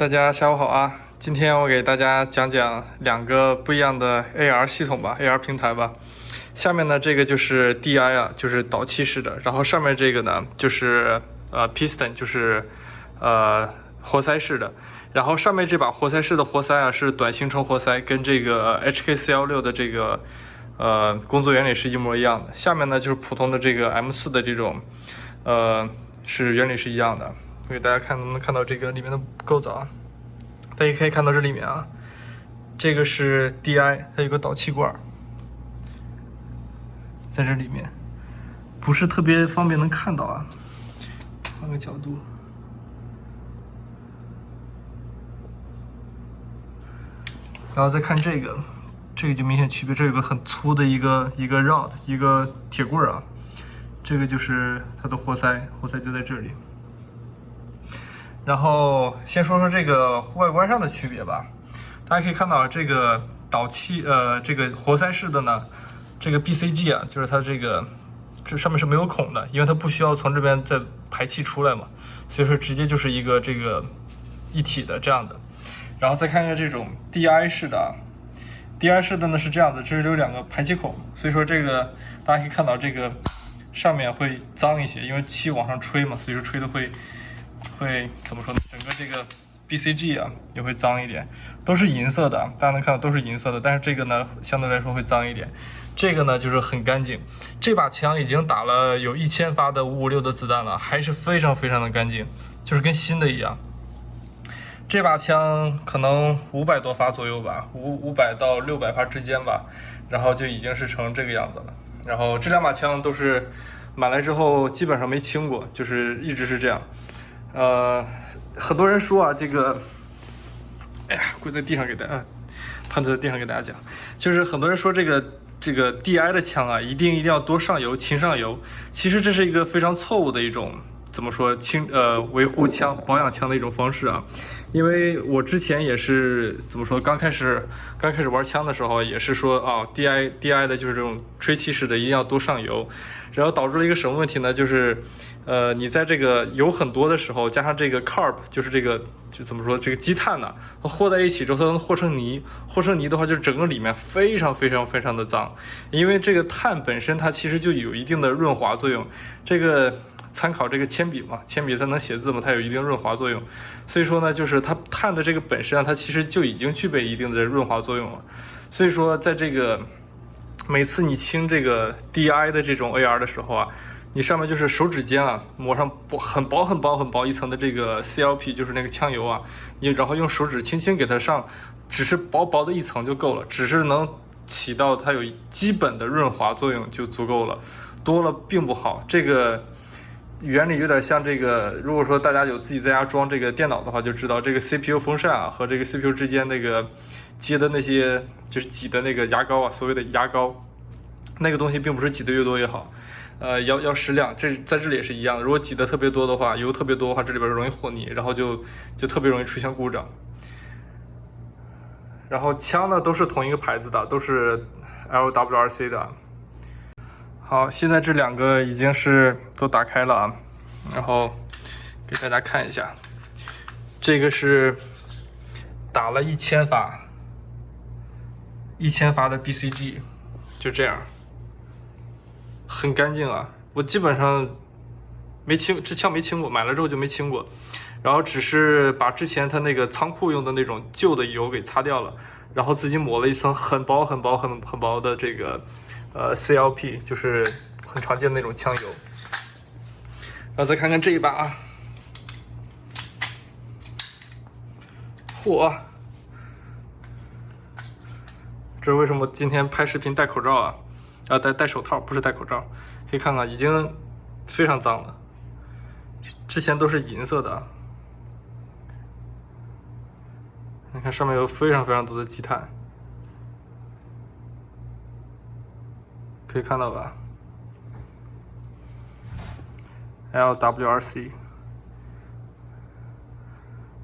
大家下午好啊！今天我给大家讲讲两个不一样的 AR 系统吧，AR 平台吧。下面呢这个就是 DI 啊，就是导气式的，然后上面这个呢就是呃 Piston，就是呃活塞式的。然后上面这把活塞式的活塞啊是短行程活塞，跟这个 HK416 的这个呃工作原理是一模一样的。下面呢就是普通的这个 M4 的这种呃是原理是一样的。给大家看能不能看到这个里面的构造啊？大家可以看到这里面啊，这个是 DI，它有个导气管，在这里面，不是特别方便能看到啊。换个角度，然后再看这个，这个就明显区别，这有个很粗的一个一个 rod，一个铁棍啊，这个就是它的活塞，活塞就在这里。然后先说说这个外观上的区别吧。大家可以看到，这个导气呃，这个活塞式的呢，这个 BCG 啊，就是它这个这上面是没有孔的，因为它不需要从这边再排气出来嘛，所以说直接就是一个这个一体的这样的。然后再看看这种 DI 式的啊，DI 式的呢是这样的，这是有两个排气孔，所以说这个大家可以看到这个上面会脏一些，因为气往上吹嘛，所以说吹的会。会怎么说呢？整个这个 BCG 啊也会脏一点，都是银色的，大家能看到都是银色的。但是这个呢，相对来说会脏一点。这个呢就是很干净。这把枪已经打了有一千发的五五六的子弹了，还是非常非常的干净，就是跟新的一样。这把枪可能五百多发左右吧，五五百到六百发之间吧，然后就已经是成这个样子了。然后这两把枪都是买来之后基本上没清过，就是一直是这样。呃，很多人说啊，这个，哎呀，跪在地上给大家，盘腿在地上给大家讲，就是很多人说这个这个 DI 的枪啊，一定一定要多上油，勤上油。其实这是一个非常错误的一种怎么说清呃维护枪保养枪的一种方式啊。因为我之前也是怎么说，刚开始刚开始玩枪的时候，也是说啊，DI DI 的就是这种吹气式的，一定要多上油。然后导致了一个什么问题呢？就是，呃，你在这个油很多的时候，加上这个 carb，就是这个就怎么说，这个积碳呢，和在一起之后，它能和成泥。和成泥的话，就是整个里面非常非常非常的脏。因为这个碳本身它其实就有一定的润滑作用。这个参考这个铅笔嘛，铅笔它能写字嘛，它有一定润滑作用。所以说呢，就是它碳的这个本身啊，它其实就已经具备一定的润滑作用了。所以说，在这个。每次你清这个 DI 的这种 AR 的时候啊，你上面就是手指尖啊抹上薄很薄很薄很薄一层的这个 CLP，就是那个枪油啊，你然后用手指轻轻给它上，只是薄薄的一层就够了，只是能起到它有基本的润滑作用就足够了，多了并不好。这个原理有点像这个，如果说大家有自己在家装这个电脑的话，就知道这个 CPU 风扇啊和这个 CPU 之间那个。接的那些就是挤的那个牙膏啊，所谓的牙膏，那个东西并不是挤的越多越好，呃，要要适量。这在这里也是一样的，如果挤的特别多的话，油特别多的话，这里边容易和泥，然后就就特别容易出现故障。然后枪呢都是同一个牌子的，都是 LWRC 的。好，现在这两个已经是都打开了啊，然后给大家看一下，这个是打了一千发。一千发的 BCG，就这样，很干净啊！我基本上没清，这枪没清过，买了之后就没清过，然后只是把之前他那个仓库用的那种旧的油给擦掉了，然后自己抹了一层很薄很薄很很薄的这个呃 CLP，就是很常见的那种枪油。然后再看看这一把啊，嚯！这是为什么今天拍视频戴口罩啊？啊，戴戴手套，不是戴口罩。可以看看，已经非常脏了。之前都是银色的，你看上面有非常非常多的积碳，可以看到吧？LWRC，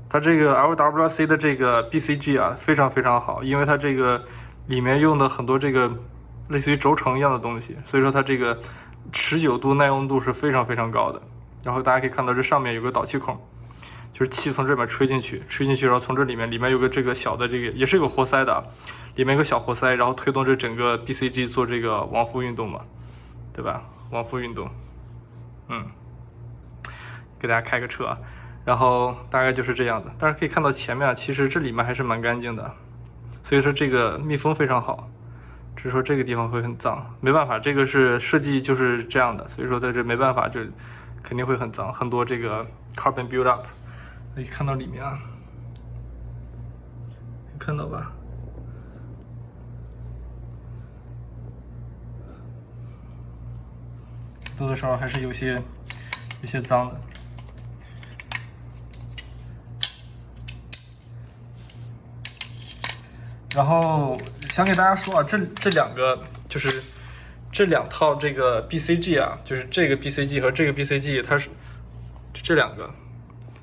它这个 LWRC 的这个 BCG 啊，非常非常好，因为它这个。里面用的很多这个类似于轴承一样的东西，所以说它这个持久度、耐用度是非常非常高的。然后大家可以看到这上面有个导气孔，就是气从这边吹进去，吹进去，然后从这里面，里面有个这个小的这个，也是个活塞的，里面有个小活塞，然后推动这整个 BCG 做这个往复运动嘛，对吧？往复运动，嗯，给大家开个车，然后大概就是这样的。但是可以看到前面，其实这里面还是蛮干净的，所以说这个密封非常好，只是说这个地方会很脏，没办法，这个是设计就是这样的，所以说在这没办法，就肯定会很脏，很多这个 carbon build up。可以看到里面啊，看到吧？多多少少还是有些有些脏的。然后想给大家说啊，这这两个就是这两套这个 BCG 啊，就是这个 BCG 和这个 BCG，它是这两个。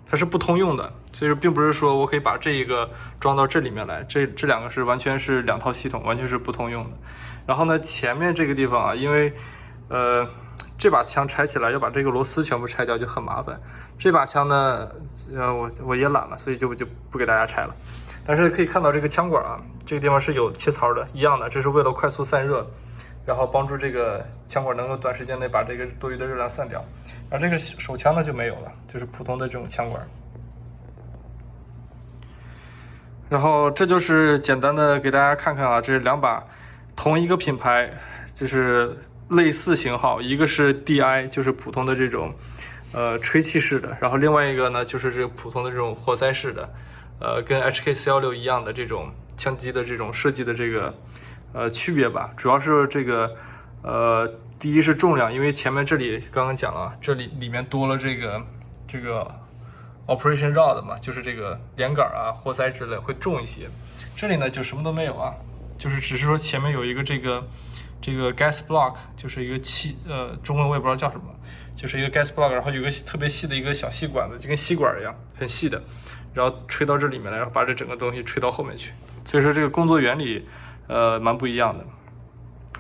它是不通用的，所以说并不是说我可以把这一个装到这里面来，这这两个是完全是两套系统，完全是不通用的。然后呢，前面这个地方啊，因为呃这把枪拆起来要把这个螺丝全部拆掉就很麻烦。这把枪呢，呃我我也懒了，所以就就不给大家拆了。但是可以看到这个枪管啊，这个地方是有切槽的，一样的，这是为了快速散热。然后帮助这个枪管能够短时间内把这个多余的热量散掉，而这个手枪呢就没有了，就是普通的这种枪管。然后这就是简单的给大家看看啊，这两把同一个品牌，就是类似型号，一个是 DI，就是普通的这种呃吹气式的，然后另外一个呢就是这个普通的这种活塞式的，呃跟 HK 四幺六一样的这种枪机的这种设计的这个。呃，区别吧，主要是这个，呃，第一是重量，因为前面这里刚刚讲了，这里里面多了这个这个 operation rod 嘛，就是这个连杆啊、活塞之类会重一些。这里呢就什么都没有啊，就是只是说前面有一个这个这个 gas block，就是一个气，呃，中文我也不知道叫什么，就是一个 gas block，然后有个特别细的一个小细管子，就跟吸管一样，很细的，然后吹到这里面来，然后把这整个东西吹到后面去。所以说这个工作原理。呃，蛮不一样的。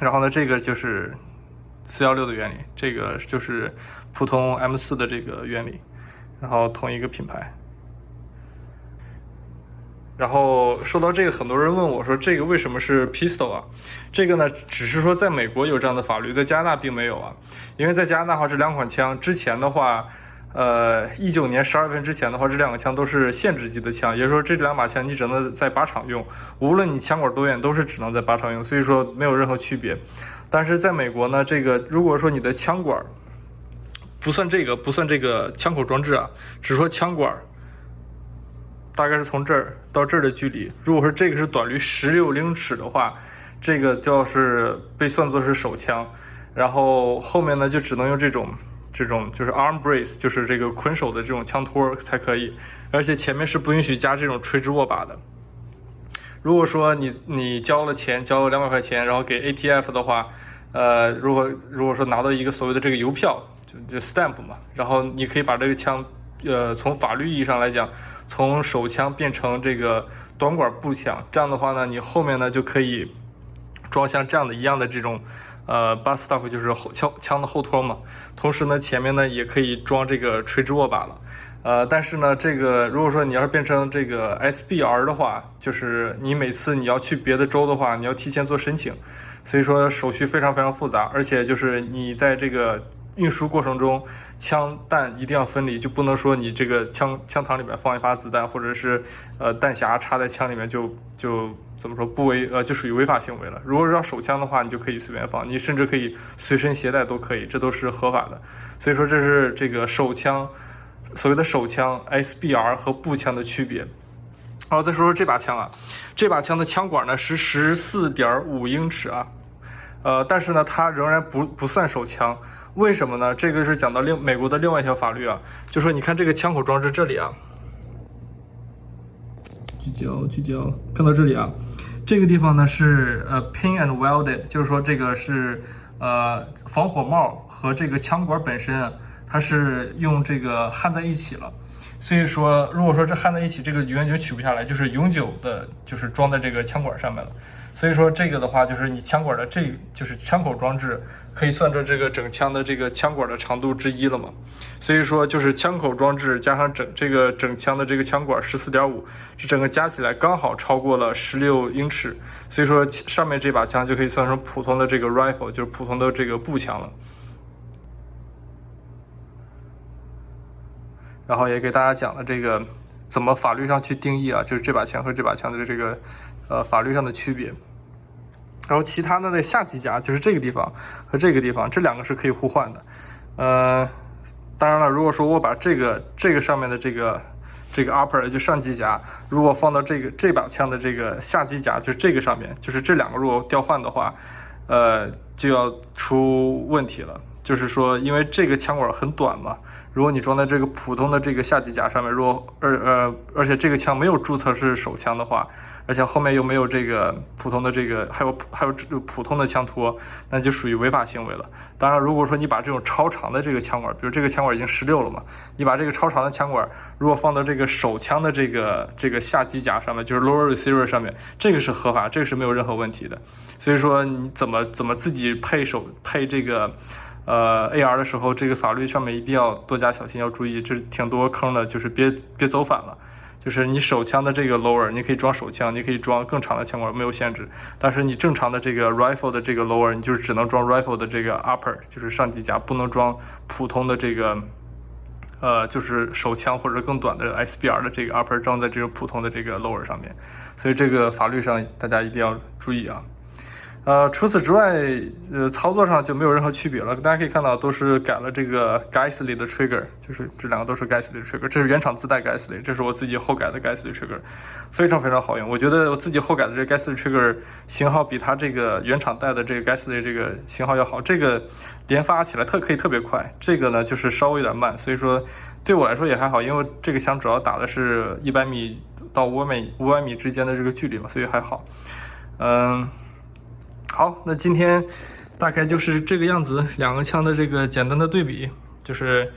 然后呢，这个就是四幺六的原理，这个就是普通 M 四的这个原理，然后同一个品牌。然后说到这个，很多人问我说，这个为什么是 pistol 啊？这个呢，只是说在美国有这样的法律，在加拿大并没有啊。因为在加拿大的话，这两款枪之前的话。呃，一九年十二月份之前的话，这两个枪都是限制级的枪，也就是说这两把枪你只能在靶场用，无论你枪管多远，都是只能在靶场用，所以说没有任何区别。但是在美国呢，这个如果说你的枪管不算这个，不算这个枪口装置啊，只说枪管，大概是从这儿到这儿的距离，如果说这个是短于十六英尺的话，这个就是被算作是手枪，然后后面呢就只能用这种。这种就是 arm brace，就是这个捆手的这种枪托才可以，而且前面是不允许加这种垂直握把的。如果说你你交了钱，交了两百块钱，然后给 ATF 的话，呃，如果如果说拿到一个所谓的这个邮票，就就 stamp 嘛，然后你可以把这个枪，呃，从法律意义上来讲，从手枪变成这个短管步枪，这样的话呢，你后面呢就可以装像这样的一样的这种。呃 b u s stop 就是后枪枪的后托嘛，同时呢，前面呢也可以装这个垂直握把了。呃，但是呢，这个如果说你要是变成这个 SBR 的话，就是你每次你要去别的州的话，你要提前做申请，所以说手续非常非常复杂，而且就是你在这个。运输过程中，枪弹一定要分离，就不能说你这个枪枪膛里面放一发子弹，或者是呃弹匣插在枪里面就就怎么说不违呃就属于违法行为了。如果是要手枪的话，你就可以随便放，你甚至可以随身携带都可以，这都是合法的。所以说这是这个手枪所谓的手枪 SBR 和步枪的区别。然后再说说这把枪啊，这把枪的枪管呢是十四点五英尺啊，呃，但是呢它仍然不不算手枪。为什么呢？这个是讲到另美国的另外一条法律啊，就说你看这个枪口装置这里啊，聚焦聚焦，看到这里啊，这个地方呢是呃 pin and welded，就是说这个是呃防火帽和这个枪管本身啊，它是用这个焊在一起了，所以说如果说这焊在一起，这个永远就取不下来，就是永久的，就是装在这个枪管上面了。所以说这个的话，就是你枪管的这就是枪口装置，可以算作这个整枪的这个枪管的长度之一了嘛。所以说就是枪口装置加上整这个整枪的这个枪管十四点五，这整个加起来刚好超过了十六英尺。所以说上面这把枪就可以算成普通的这个 rifle，就是普通的这个步枪了。然后也给大家讲了这个怎么法律上去定义啊，就是这把枪和这把枪的这个呃法律上的区别。然后其他的那下机夹就是这个地方和这个地方，这两个是可以互换的。呃，当然了，如果说我把这个这个上面的这个这个 upper 就上机夹，如果放到这个这把枪的这个下机夹，就是这个上面，就是这两个如果调换的话，呃，就要出问题了。就是说，因为这个枪管很短嘛，如果你装在这个普通的这个下机夹上面，如果而呃，而且这个枪没有注册是手枪的话，而且后面又没有这个普通的这个，还有还有普通的枪托，那就属于违法行为了。当然，如果说你把这种超长的这个枪管，比如这个枪管已经十六了嘛，你把这个超长的枪管如果放到这个手枪的这个这个下机夹上面，就是 lower receiver 上面，这个是合法，这个是没有任何问题的。所以说，你怎么怎么自己配手配这个？呃，AR 的时候，这个法律上面一定要多加小心，要注意，这挺多坑的，就是别别走反了。就是你手枪的这个 lower，你可以装手枪，你可以装更长的枪管，没有限制。但是你正常的这个 rifle 的这个 lower，你就只能装 rifle 的这个 upper，就是上机夹，不能装普通的这个，呃，就是手枪或者更短的 SBR 的这个 upper 装在这个普通的这个 lower 上面。所以这个法律上大家一定要注意啊。呃，除此之外，呃，操作上就没有任何区别了。大家可以看到，都是改了这个 Gasly 的 trigger，就是这两个都是 Gasly 的 trigger。这是原厂自带 Gasly，这是我自己后改的 Gasly trigger，非常非常好用。我觉得我自己后改的这 Gasly trigger 型号比它这个原厂带的这个 Gasly 这个型号要好。这个连发起来特可以特别快，这个呢就是稍微有点慢。所以说对我来说也还好，因为这个枪主要打的是一百米到五百米五百米之间的这个距离嘛，所以还好。嗯。好，那今天大概就是这个样子，两个枪的这个简单的对比，就是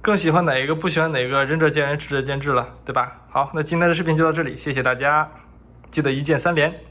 更喜欢哪一个，不喜欢哪个，仁者见仁，智者见智了，对吧？好，那今天的视频就到这里，谢谢大家，记得一键三连。